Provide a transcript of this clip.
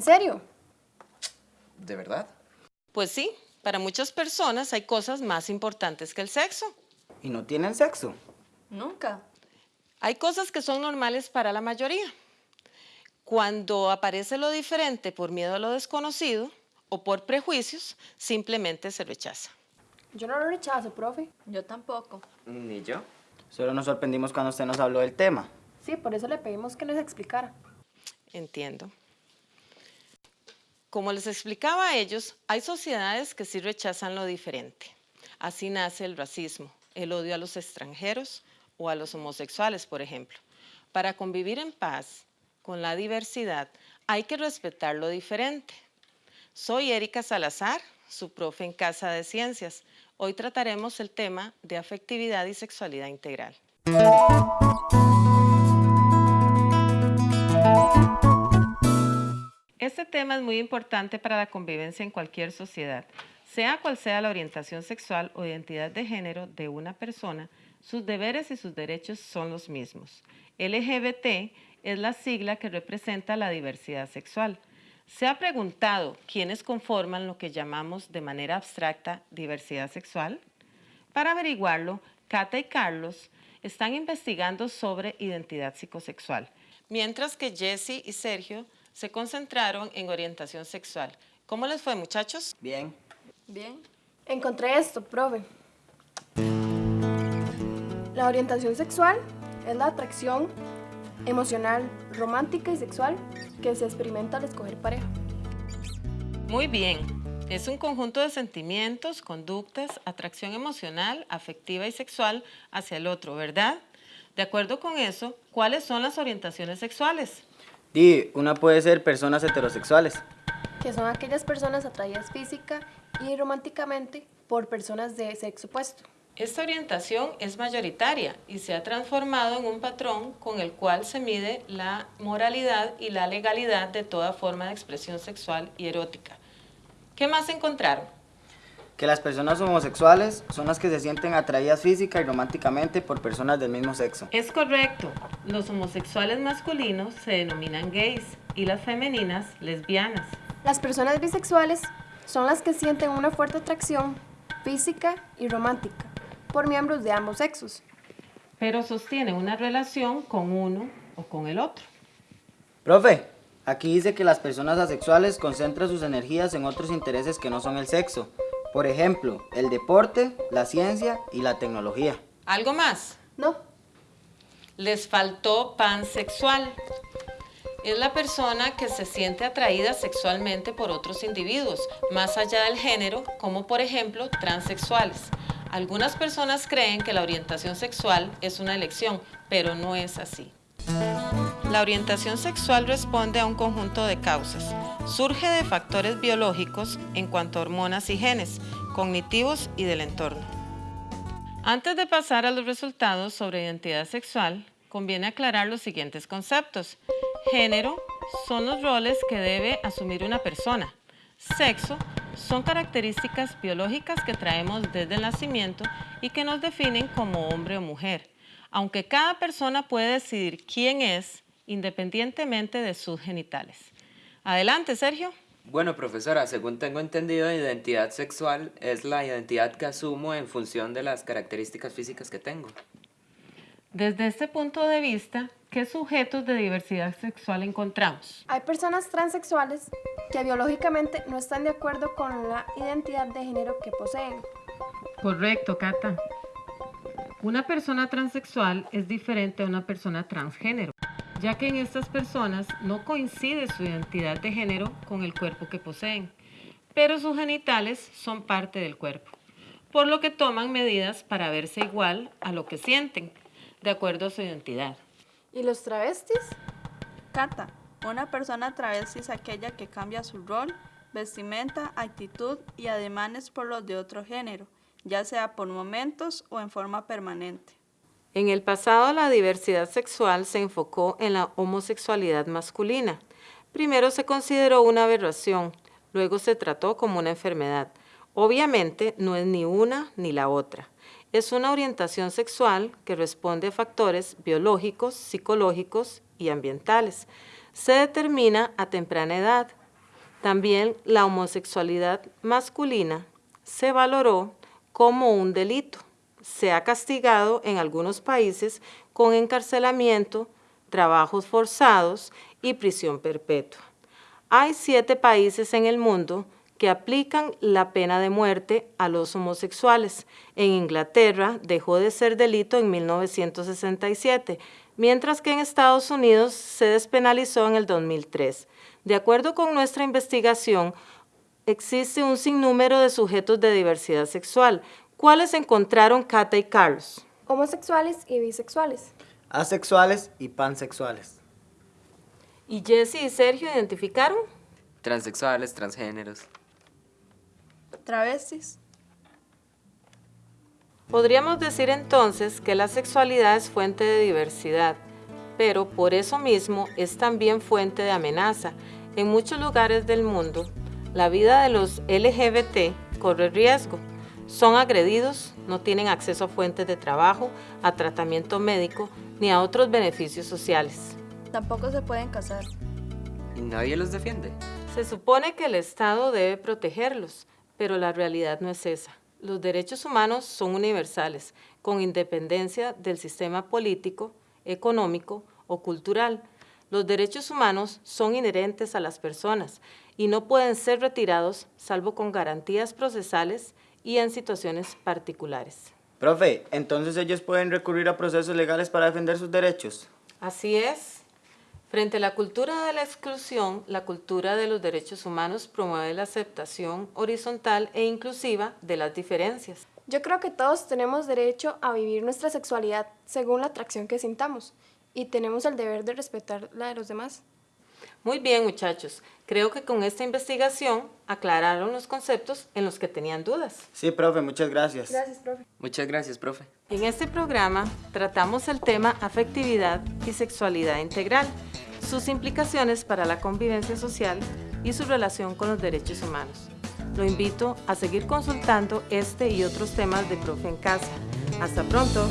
¿En serio? ¿De verdad? Pues sí, para muchas personas hay cosas más importantes que el sexo. ¿Y no tienen sexo? Nunca. Hay cosas que son normales para la mayoría. Cuando aparece lo diferente por miedo a lo desconocido o por prejuicios, simplemente se rechaza. Yo no lo rechazo, profe. Yo tampoco. Ni yo. Solo nos sorprendimos cuando usted nos habló del tema. Sí, por eso le pedimos que nos explicara. Entiendo. Como les explicaba a ellos, hay sociedades que sí rechazan lo diferente. Así nace el racismo, el odio a los extranjeros o a los homosexuales, por ejemplo. Para convivir en paz con la diversidad, hay que respetar lo diferente. Soy Erika Salazar, su profe en Casa de Ciencias. Hoy trataremos el tema de afectividad y sexualidad integral. Este tema es muy importante para la convivencia en cualquier sociedad. Sea cual sea la orientación sexual o identidad de género de una persona, sus deberes y sus derechos son los mismos. LGBT es la sigla que representa la diversidad sexual. Se ha preguntado quiénes conforman lo que llamamos de manera abstracta diversidad sexual. Para averiguarlo, Cata y Carlos están investigando sobre identidad psicosexual, mientras que Jesse y Sergio se concentraron en orientación sexual. ¿Cómo les fue, muchachos? Bien. Bien. Encontré esto, profe. La orientación sexual es la atracción emocional, romántica y sexual que se experimenta al escoger pareja. Muy bien. Es un conjunto de sentimientos, conductas, atracción emocional, afectiva y sexual hacia el otro, ¿verdad? De acuerdo con eso, ¿cuáles son las orientaciones sexuales? Di, una puede ser personas heterosexuales. que son aquellas personas atraídas física y románticamente por personas de sexo opuesto. Esta orientación es mayoritaria y se ha transformado en un patrón con el cual se mide la moralidad y la legalidad de toda forma de expresión sexual y erótica. ¿Qué más encontraron? Que las personas homosexuales son las que se sienten atraídas física y románticamente por personas del mismo sexo. Es correcto, los homosexuales masculinos se denominan gays y las femeninas lesbianas. Las personas bisexuales son las que sienten una fuerte atracción física y romántica por miembros de ambos sexos. pero sostienen una relación con uno o con el otro. Profe, aquí dice que las personas asexuales concentran sus energías en otros intereses que no son el sexo. Por ejemplo, el deporte, la ciencia y la tecnología. ¿Algo más? No, Les faltó pansexual. Es la persona que se siente atraída sexualmente por otros individuos, más allá del género, como por ejemplo transexuales. Algunas personas creen que la orientación sexual es una elección, pero no es así. La orientación sexual responde a un conjunto de causas. Surge de factores biológicos en cuanto a hormonas y genes, cognitivos y del entorno. Antes de pasar a los resultados sobre identidad sexual, conviene aclarar los siguientes conceptos. Género son los roles que debe asumir una persona. Sexo son características biológicas que traemos desde el nacimiento y que nos definen como hombre o mujer, aunque cada persona puede decidir quién es independientemente de sus genitales. Adelante, Sergio. Bueno, profesora, según tengo entendido, identidad sexual es la identidad que asumo en función de las características físicas que tengo. Desde este punto de vista, ¿qué sujetos de diversidad sexual encontramos? hay personas transexuales que biológicamente no están de acuerdo con la identidad de género que poseen. Correcto, Cata. Una persona transexual es diferente a una persona transgénero, ya que en estas personas no coincide su identidad de género con el cuerpo que poseen, pero sus genitales son parte del cuerpo, por lo que toman medidas para verse igual a lo que sienten, de acuerdo a su identidad. ¿Y los travestis? Cata, una persona travesti es aquella que cambia su rol, vestimenta, actitud y ademanes por los de otro género, ya sea por momentos o en forma permanente. En el pasado, la diversidad sexual se enfocó en la homosexualidad masculina. Primero se consideró una aberración, luego se trató como una enfermedad. Obviamente, no es ni una ni la otra. Es una orientación sexual que responde a factores biológicos, psicológicos y ambientales. Se determina a temprana edad, También la homosexualidad masculina se valoró como un delito. Se ha castigado en algunos países con encarcelamiento, trabajos forzados y prisión perpetua. Hay siete países en el mundo que aplican la pena de muerte a los homosexuales. En Inglaterra dejó de ser delito en 1967, mientras que en Estados Unidos se despenalizó en el 2003. De acuerdo con nuestra investigación, existe un sinnúmero de sujetos de diversidad sexual. ¿Cuáles encontraron Cata y Carlos? Homosexuales y bisexuales. Asexuales y pansexuales. ¿Y Jesse y Sergio identificaron? Transexuales, transgéneros. Travestis. Podríamos decir entonces que la sexualidad es fuente de diversidad, pero por eso mismo es también fuente de amenaza. En muchos lugares del mundo, la vida de los LGBT corre riesgo. Son agredidos, no tienen acceso a fuentes de trabajo, a tratamiento médico ni a otros beneficios sociales. Tampoco se pueden casar. ¿Y nadie los defiende? Se supone que el Estado debe protegerlos, pero la realidad no es esa. Los derechos humanos son universales, con independencia del sistema político, económico o cultural. Los derechos humanos son inherentes a las personas y no pueden ser retirados salvo con garantías procesales y en situaciones particulares. Profe, entonces ellos pueden recurrir a procesos legales para defender sus derechos. Así es. Frente a la cultura de la exclusión, la cultura de los derechos humanos promueve la aceptación horizontal e inclusiva de las diferencias. Yo creo que todos tenemos derecho a vivir nuestra sexualidad según la atracción que sintamos y tenemos el deber de respetar la de los demás. Muy bien, muchachos. Creo que con esta investigación aclararon los conceptos en los que tenían dudas. Sí, profe, muchas gracias. Gracias, profe. Muchas gracias, profe. En este programa tratamos el tema afectividad y sexualidad integral, sus implicaciones para la convivencia social y su relación con los derechos humanos. Lo invito a seguir consultando este y otros temas de Profe en Casa. Hasta pronto.